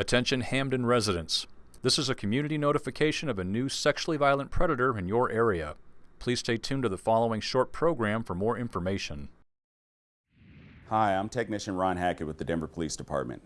Attention Hampden residents. This is a community notification of a new sexually violent predator in your area. Please stay tuned to the following short program for more information. Hi, I'm Technician Ron Hackett with the Denver Police Department.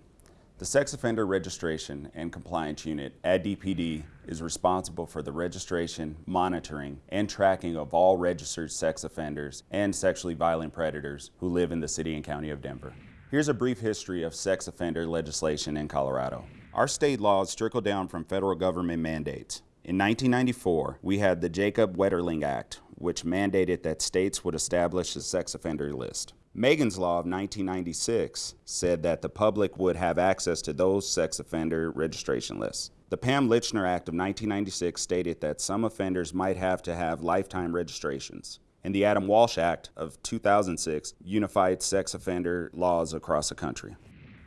The Sex Offender Registration and Compliance Unit at DPD is responsible for the registration, monitoring, and tracking of all registered sex offenders and sexually violent predators who live in the City and County of Denver. Here's a brief history of sex offender legislation in Colorado. Our state laws trickle down from federal government mandates. In 1994, we had the Jacob Wetterling Act, which mandated that states would establish a sex offender list. Megan's Law of 1996 said that the public would have access to those sex offender registration lists. The Pam Lychner Act of 1996 stated that some offenders might have to have lifetime registrations and the Adam Walsh Act of 2006 unified sex offender laws across the country.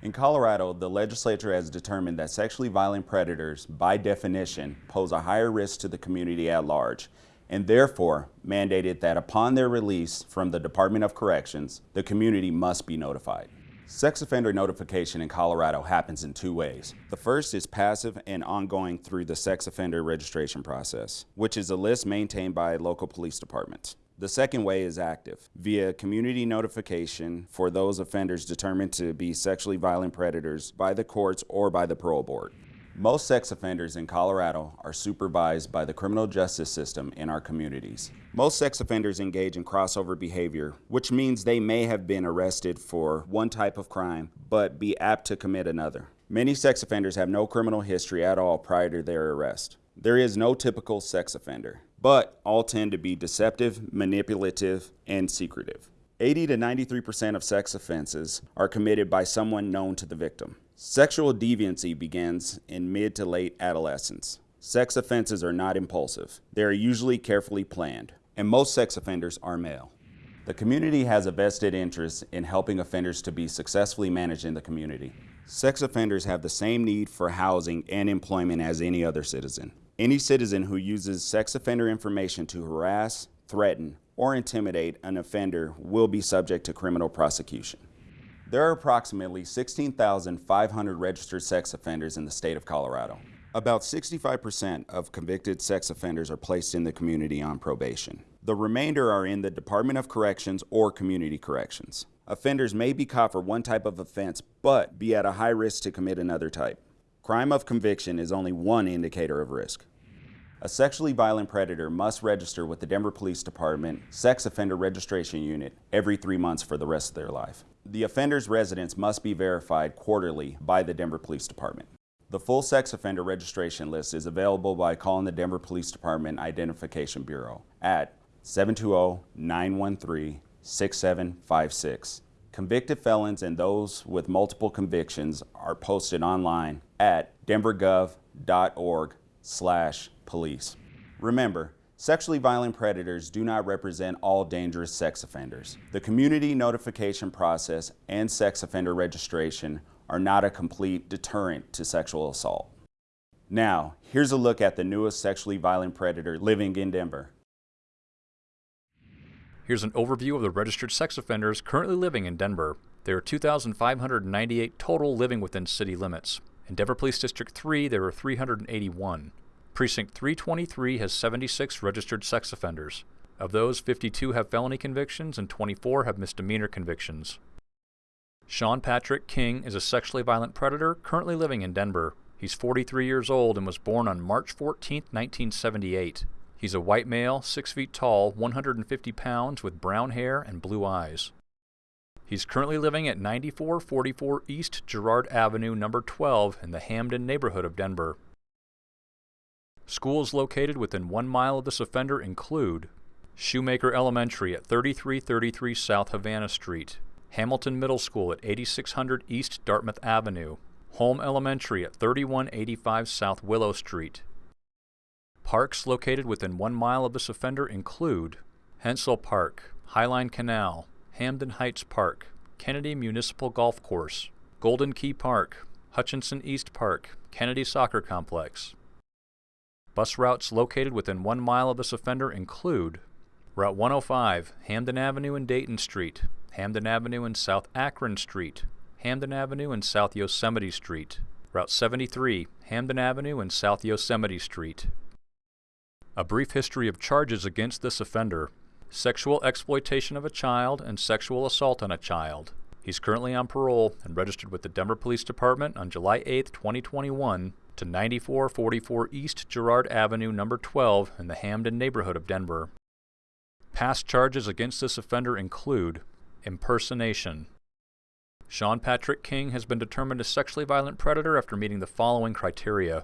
In Colorado, the legislature has determined that sexually violent predators, by definition, pose a higher risk to the community at large, and therefore mandated that upon their release from the Department of Corrections, the community must be notified. Sex offender notification in Colorado happens in two ways. The first is passive and ongoing through the sex offender registration process, which is a list maintained by local police departments. The second way is active, via community notification for those offenders determined to be sexually violent predators by the courts or by the parole board. Most sex offenders in Colorado are supervised by the criminal justice system in our communities. Most sex offenders engage in crossover behavior, which means they may have been arrested for one type of crime, but be apt to commit another. Many sex offenders have no criminal history at all prior to their arrest. There is no typical sex offender but all tend to be deceptive, manipulative, and secretive. 80 to 93% of sex offenses are committed by someone known to the victim. Sexual deviancy begins in mid to late adolescence. Sex offenses are not impulsive. They are usually carefully planned, and most sex offenders are male. The community has a vested interest in helping offenders to be successfully managed in the community. Sex offenders have the same need for housing and employment as any other citizen. Any citizen who uses sex offender information to harass, threaten, or intimidate an offender will be subject to criminal prosecution. There are approximately 16,500 registered sex offenders in the state of Colorado. About 65% of convicted sex offenders are placed in the community on probation. The remainder are in the Department of Corrections or Community Corrections. Offenders may be caught for one type of offense, but be at a high risk to commit another type. Crime of conviction is only one indicator of risk. A sexually violent predator must register with the Denver Police Department Sex Offender Registration Unit every three months for the rest of their life. The offender's residence must be verified quarterly by the Denver Police Department. The full sex offender registration list is available by calling the Denver Police Department Identification Bureau at 720-913-6756 Convicted felons and those with multiple convictions are posted online at denvergov.org slash police. Remember, sexually violent predators do not represent all dangerous sex offenders. The community notification process and sex offender registration are not a complete deterrent to sexual assault. Now, here's a look at the newest sexually violent predator living in Denver. Here's an overview of the registered sex offenders currently living in Denver. There are 2,598 total living within city limits. In Denver Police District 3, there are 381. Precinct 323 has 76 registered sex offenders. Of those, 52 have felony convictions and 24 have misdemeanor convictions. Sean Patrick King is a sexually violent predator currently living in Denver. He's 43 years old and was born on March 14, 1978. He's a white male, 6 feet tall, 150 pounds, with brown hair and blue eyes. He's currently living at 9444 East Girard Avenue, number 12, in the Hampden neighborhood of Denver. Schools located within one mile of this offender include Shoemaker Elementary at 3333 South Havana Street, Hamilton Middle School at 8600 East Dartmouth Avenue, Holm Elementary at 3185 South Willow Street, Parks located within one mile of this offender include Hentzell Park, Highline Canal, Hampden Heights Park, Kennedy Municipal Golf Course, Golden Key Park, Hutchinson East Park, Kennedy Soccer Complex. Bus routes located within one mile of this offender include Route 105, Hampden Avenue and Dayton Street, Hampden Avenue and South Akron Street, Hampden Avenue and South Yosemite Street, Route 73, Hampden Avenue and South Yosemite Street. A brief history of charges against this offender sexual exploitation of a child and sexual assault on a child. He's currently on parole and registered with the Denver Police Department on July 8, 2021 to 9444 East Girard Avenue, number 12 in the Hampden neighborhood of Denver. Past charges against this offender include impersonation. Sean Patrick King has been determined a sexually violent predator after meeting the following criteria.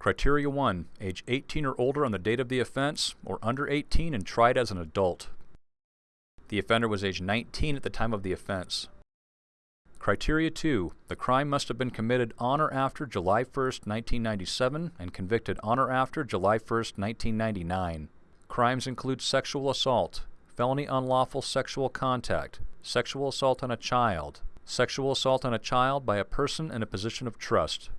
Criteria 1. Age 18 or older on the date of the offense, or under 18 and tried as an adult. The offender was age 19 at the time of the offense. Criteria 2. The crime must have been committed on or after July 1, 1997 and convicted on or after July 1, 1999. Crimes include sexual assault, felony unlawful sexual contact, sexual assault on a child, sexual assault on a child by a person in a position of trust.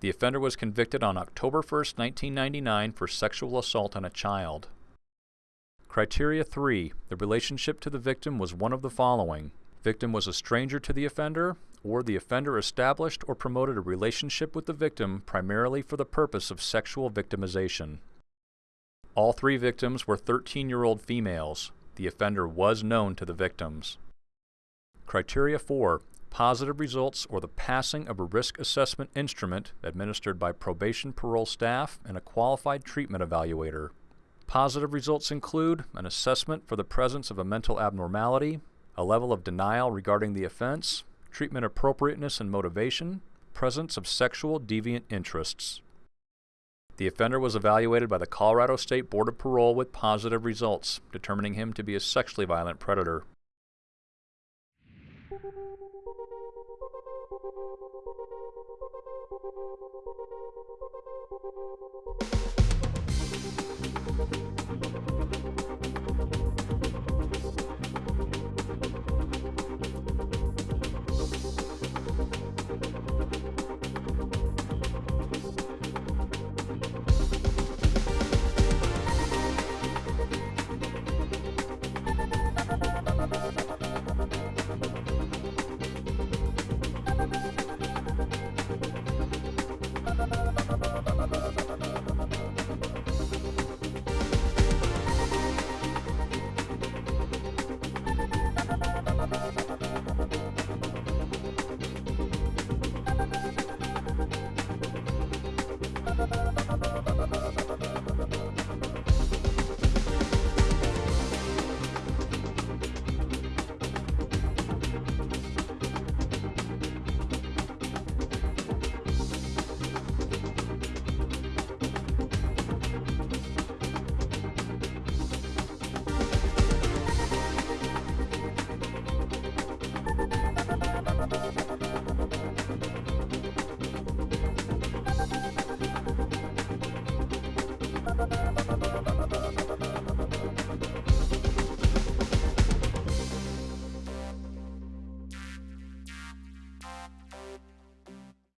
The offender was convicted on October 1, 1999 for sexual assault on a child. Criteria 3. The relationship to the victim was one of the following. Victim was a stranger to the offender, or the offender established or promoted a relationship with the victim primarily for the purpose of sexual victimization. All three victims were 13-year-old females. The offender was known to the victims. Criteria 4. Positive results or the passing of a risk assessment instrument administered by probation parole staff and a qualified treatment evaluator. Positive results include an assessment for the presence of a mental abnormality, a level of denial regarding the offense, treatment appropriateness and motivation, presence of sexual deviant interests. The offender was evaluated by the Colorado State Board of Parole with positive results, determining him to be a sexually violent predator. We'll be right back.